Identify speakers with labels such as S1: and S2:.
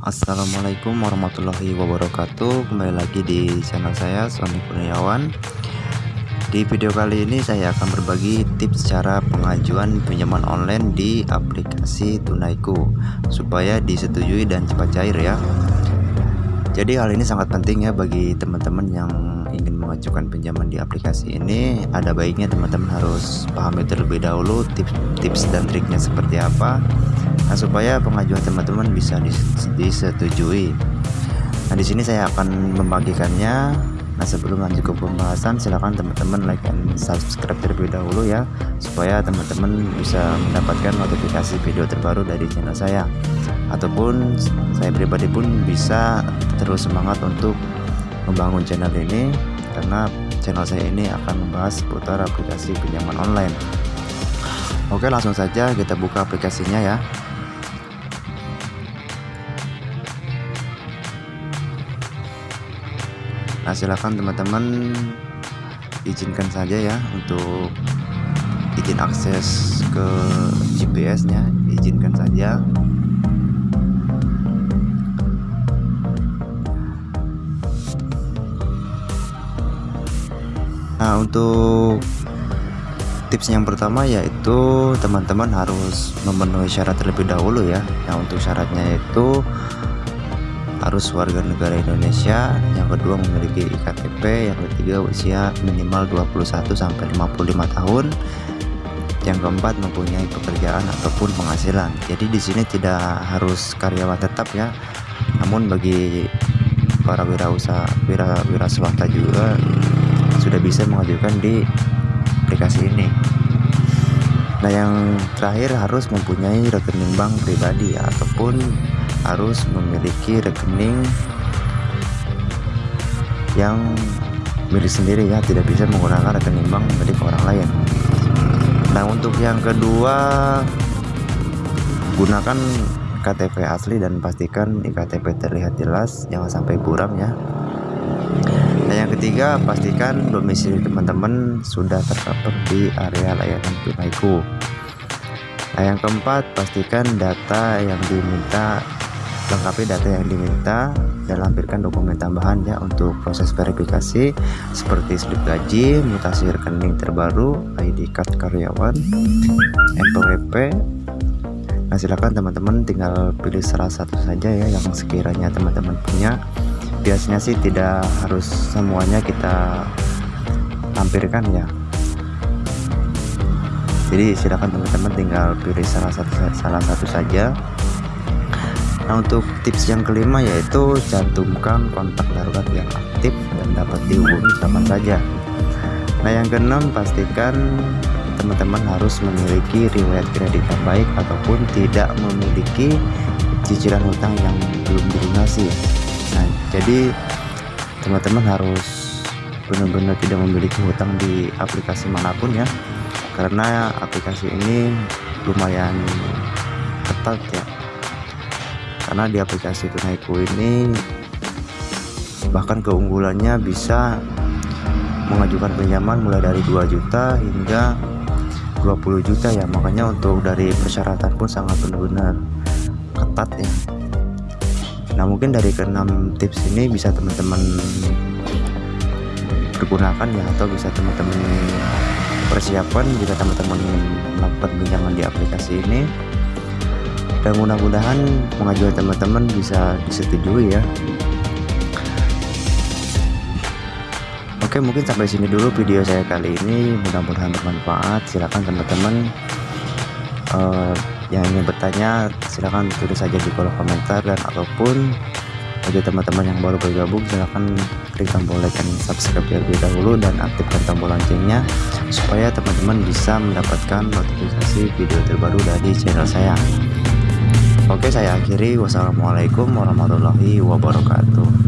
S1: Assalamualaikum warahmatullahi wabarakatuh. Kembali lagi di channel saya Sony Kurniawan. Di video kali ini saya akan berbagi tips cara pengajuan pinjaman online di aplikasi Tunaiku Supaya disetujui dan cepat cair ya. Jadi hal ini sangat penting ya bagi teman-teman yang ingin mengajukan pinjaman di aplikasi ini. Ada baiknya teman-teman harus pahami terlebih dahulu tips-tips dan triknya seperti apa Nah, supaya pengajuan teman-teman bisa disetujui. Nah, di sini saya akan membagikannya. Nah, sebelum lanjut ke pembahasan, silakan teman-teman like dan subscribe terlebih dahulu ya, supaya teman-teman bisa mendapatkan notifikasi video terbaru dari channel saya. Ataupun saya pribadi pun bisa terus semangat untuk membangun channel ini karena channel saya ini akan membahas seputar aplikasi pinjaman online. Oke, langsung saja kita buka aplikasinya ya. Nah silahkan teman-teman izinkan saja ya untuk izin akses ke GPS nya izinkan saja. Nah untuk tips yang pertama yaitu teman-teman harus memenuhi syarat terlebih dahulu ya. Nah untuk syaratnya itu harus warga negara Indonesia. Yang kedua memiliki IKTP yang ketiga usia minimal 21 sampai 55 tahun. Yang keempat mempunyai pekerjaan ataupun penghasilan. Jadi di sini tidak harus karyawan tetap ya. Namun bagi para wirausaha wira, wira swasta juga sudah bisa mengajukan di aplikasi ini. Nah yang terakhir harus mempunyai rekening bank pribadi ataupun harus memiliki rekening yang milik sendiri ya tidak bisa menggunakan rekening bank milik orang lain. Nah untuk yang kedua gunakan KTP asli dan pastikan iktp terlihat jelas jangan sampai buram ya. Nah yang ketiga pastikan domisili teman-teman sudah tercover di area layanan tunaiku. Nah yang keempat pastikan data yang diminta lengkapi data yang diminta dan lampirkan dokumen tambahan ya untuk proses verifikasi seperti slip gaji, mutasi rekening terbaru, ID card karyawan, NPWP. Nah silakan teman-teman tinggal pilih salah satu saja ya yang sekiranya teman-teman punya. Biasanya sih tidak harus semuanya kita lampirkan ya. Jadi silakan teman-teman tinggal pilih salah satu salah satu saja Nah untuk tips yang kelima yaitu cantumkan kontak darurat yang aktif dan dapat dihubungi kapan saja. Nah yang keenam pastikan teman-teman harus memiliki riwayat kredit yang baik ataupun tidak memiliki cicilan hutang yang belum dilunasi. Nah jadi teman-teman harus benar-benar tidak memiliki hutang di aplikasi mana pun ya karena aplikasi ini lumayan ketat ya karena di aplikasi tunaiku ini bahkan keunggulannya bisa mengajukan pinjaman mulai dari 2 juta hingga 20 juta ya. Makanya untuk dari persyaratan pun sangat benar-benar ketat ya. Nah mungkin dari keenam tips ini bisa teman-teman pergunakan ya atau bisa teman-teman persiapkan jika teman-teman melakukan pinjaman di aplikasi ini dan mudah-mudahan pengajuan teman-teman bisa disetujui ya. Oke mungkin sampai sini dulu video saya kali ini. Mudah-mudahan bermanfaat. Silahkan teman-teman uh, yang ingin bertanya silahkan tulis saja di kolom komentar. Dan ataupun bagi teman-teman yang baru bergabung silahkan klik tombol like dan subscribe terlebih dahulu dan aktifkan tombol loncengnya supaya teman-teman bisa mendapatkan notifikasi video terbaru dari channel saya Oke saya akhiri. Wassalamualaikum warahmatullahi wabarakatuh